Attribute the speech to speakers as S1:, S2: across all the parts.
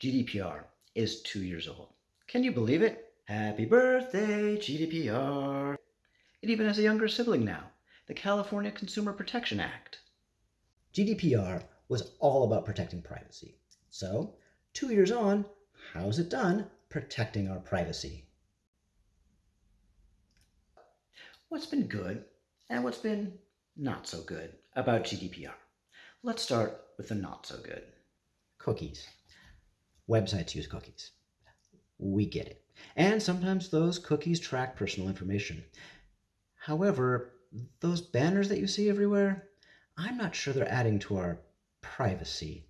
S1: GDPR is two years old. Can you believe it? Happy birthday, GDPR. It even has a younger sibling now, the California Consumer Protection Act.
S2: GDPR was all about protecting privacy. So, two years on, how's it done protecting our privacy?
S1: What's been good and what's been not so good about GDPR? Let's start with the not so good.
S2: Cookies. Websites use cookies. We get it. And sometimes those cookies track personal information. However, those banners that you see everywhere, I'm not sure they're adding to our privacy.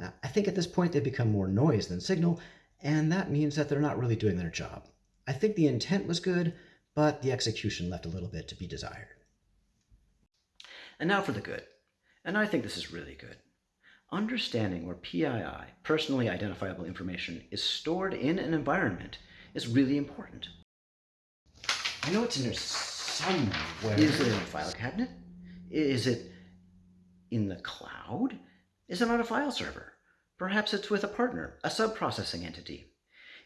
S2: Uh, I think at this point they've become more noise than signal, and that means that they're not really doing their job. I think the intent was good, but the execution left a little bit to be desired.
S1: And now for the good. And I think this is really good. Understanding where PII, personally identifiable information, is stored in an environment is really important.
S2: I know it's in there somewhere.
S1: Is it in a file cabinet? Is it in the cloud? Is it on a file server? Perhaps it's with a partner, a sub-processing entity.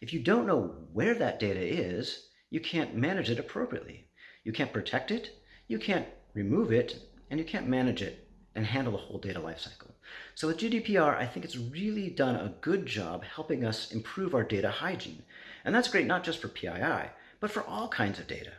S1: If you don't know where that data is, you can't manage it appropriately. You can't protect it, you can't remove it, and you can't manage it and handle the whole data lifecycle. So with GDPR, I think it's really done a good job helping us improve our data hygiene. And that's great not just for PII, but for all kinds of data.